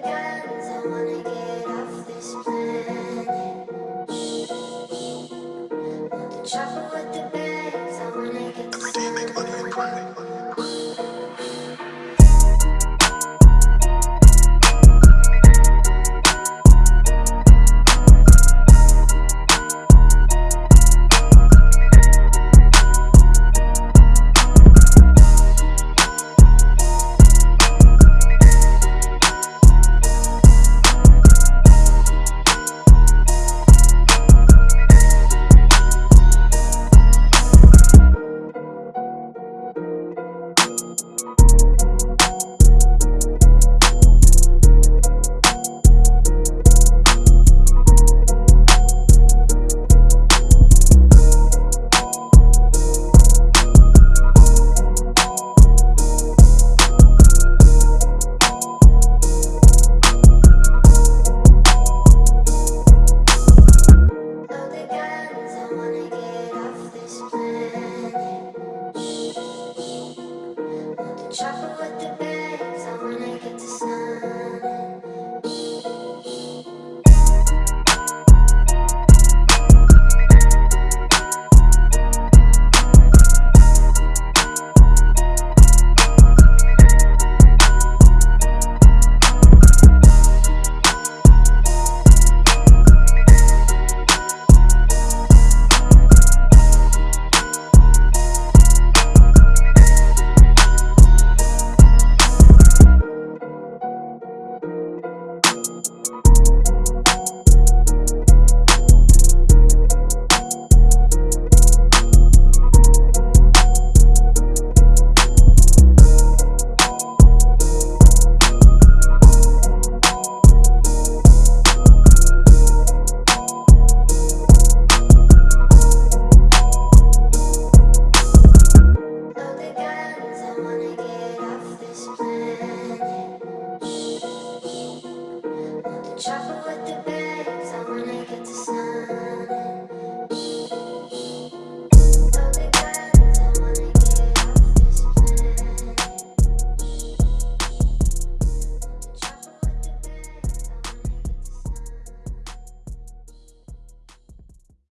guns, I wanna get chopper with the